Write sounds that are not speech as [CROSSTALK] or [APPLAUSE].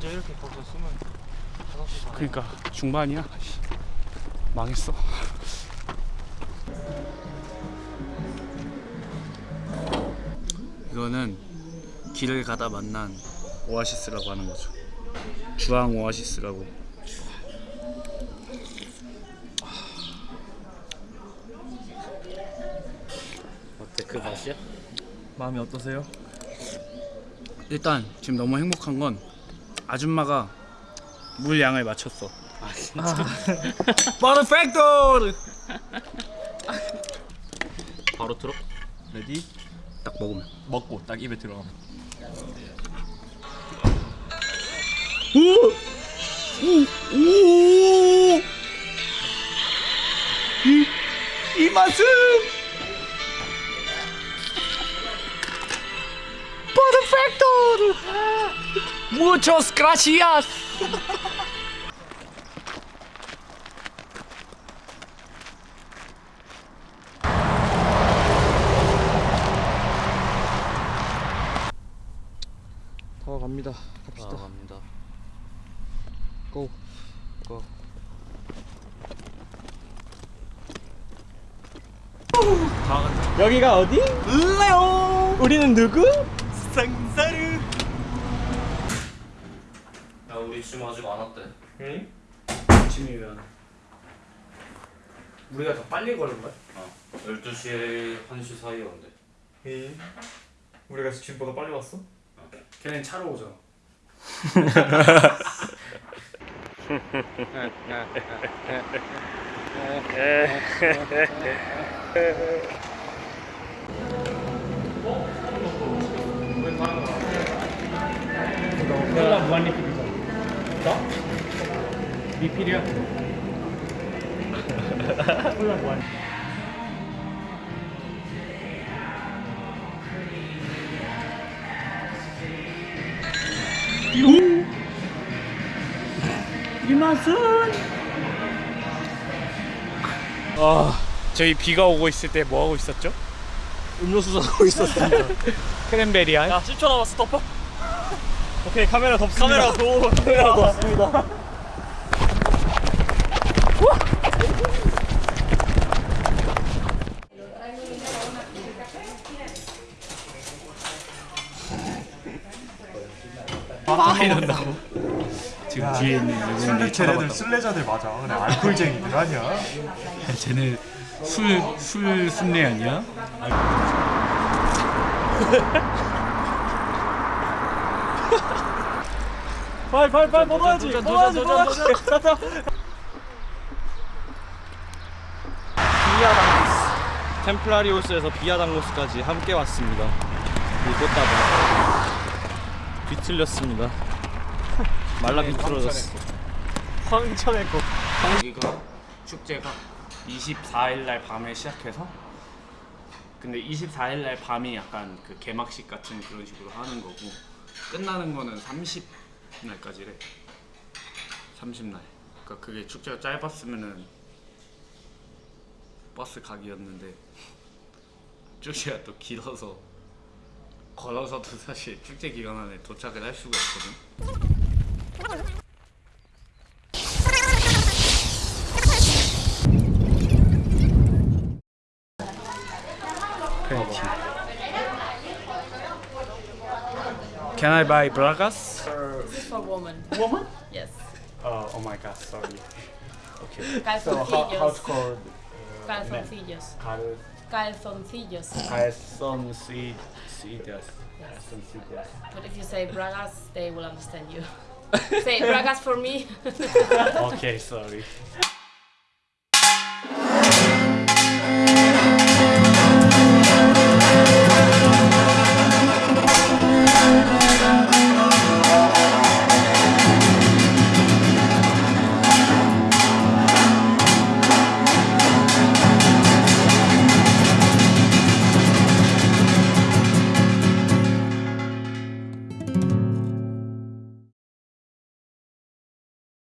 완전 이렇게 거기서 다 그러니까 중반이야. 씨, 망했어. 이거는 길을 가다 만난 오아시스라고 하는 거죠. 주황 오아시스라고. 어때 그 맛이야? 마음이 어떠세요? 일단 지금 너무 행복한 건 아줌마가 물 양을 맞췄어. 아 진짜? Perfecto! [LAUGHS] 바로 들어? [LAUGHS] Ready? 딱 먹으면. 먹고 딱 입에 들어가면 이, 이 맛은 퍼펙토! Muchos gracias. 더 갑니다 갑시다 갑니다 고 고. 여기가 어디? 레오 우리는 누구? 상사 지금 아직 안 왔대 응? 아침이면 우리가 더 빨리 걸은 거야? 어 12시에 1시 사이에 온대 응 우리가 지금보다 빨리 왔어? 걔는 차로 오잖아. [LAUGHS] 콜라 무한 리필이잖아. 나? 리필이야. 콜라. 이 맛은? 아 저희 비가 오고 있을 때 뭐 하고 있었죠? 음료수 사고 있었습니다. [LAUGHS] 크랜베리아 야 10초 남았어 덮어. 오케이 카메라 덮습니다. 카메라 덮습니다 빵이 난다고? 지금 뒤에 있는 외국인들이 쳐다봤다고. 술래자들 맞아. 그래 알코올쟁이들 아니야. 쟤네 술, 술 순례 아니야? [LAUGHS] 빨빨빨 먹어야지. 먹어야지 먹어야지. [LAUGHS] 비아당고스. 템플라리오스에서 비아당고스까지 함께 왔습니다. 이 꽃다발 비틀렸습니다. 말라 비틀어졌어. 황천의 꽃 여기가 축제가 24일 날 밤에 시작해서 근데 24일 날 밤이 약간 그 개막식 같은 그런 식으로 하는 거고 끝나는 거는 30날까지래. 30날. 그러니까 그게 축제가 짧았으면은 버스 각이었는데 [LAUGHS] 축제가 또 길어서 걸어서도 사실 축제 기간 안에 도착을 할 수가 있거든 Crunchy. Can I buy bragas? For woman. Woman? Yes. Oh, oh my god, sorry. Okay. Calzoncillos. called? Calzoncillos. Cal Calzoncillos. calzoncillos. But if you say bragas, they will understand you. [LAUGHS] say bragas for me. okay, sorry.